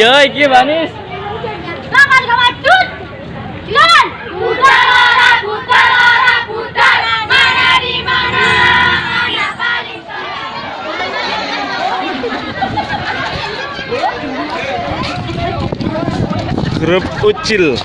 Iya, iki manis. Ke maju. Jalan. Putara, putara, putara. Mana di mana? Mana paling Grup ucil.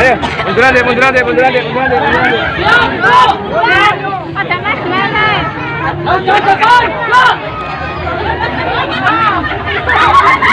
Ayo, munduran deh, munduran deh, munduran deh, munduran deh, munduran deh. Ada mas mana? Munduran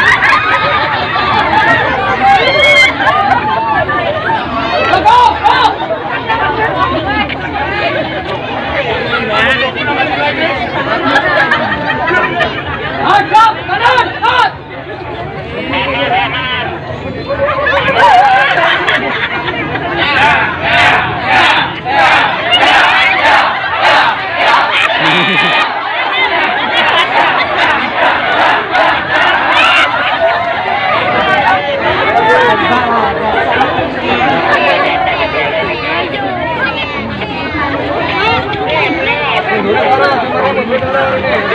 Thank you.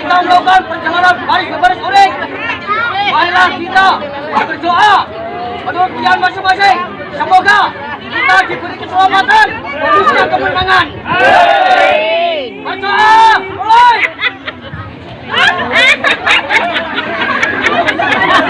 Kita melakukan perjalanan baris berbaris uring. Marilah kita berdoa menurut pilihan masing-masing. Semoga kita diberi keselamatan, khususnya kemenangan. Berdoa, mulai.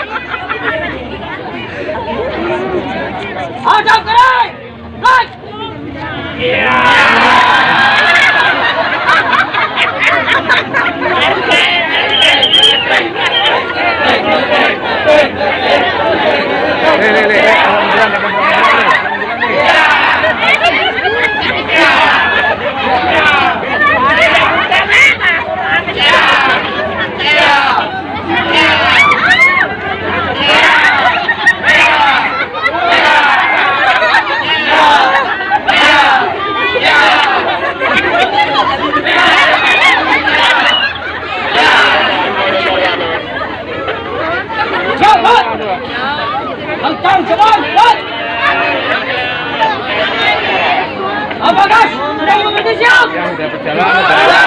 Kencang cepat. Right. Apa gas? Sudah mengerti siap? Yang udah berjalan, udah.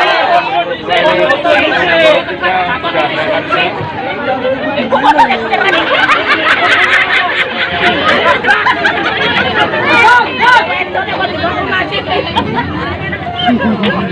Segera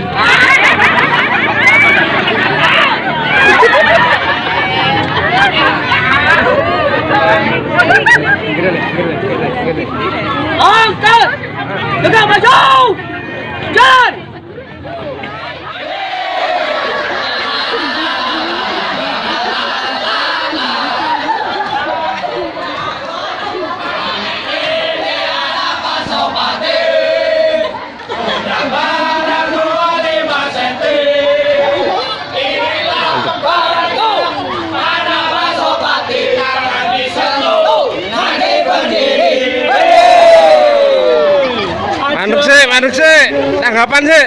mandek sih, tanggapan sih.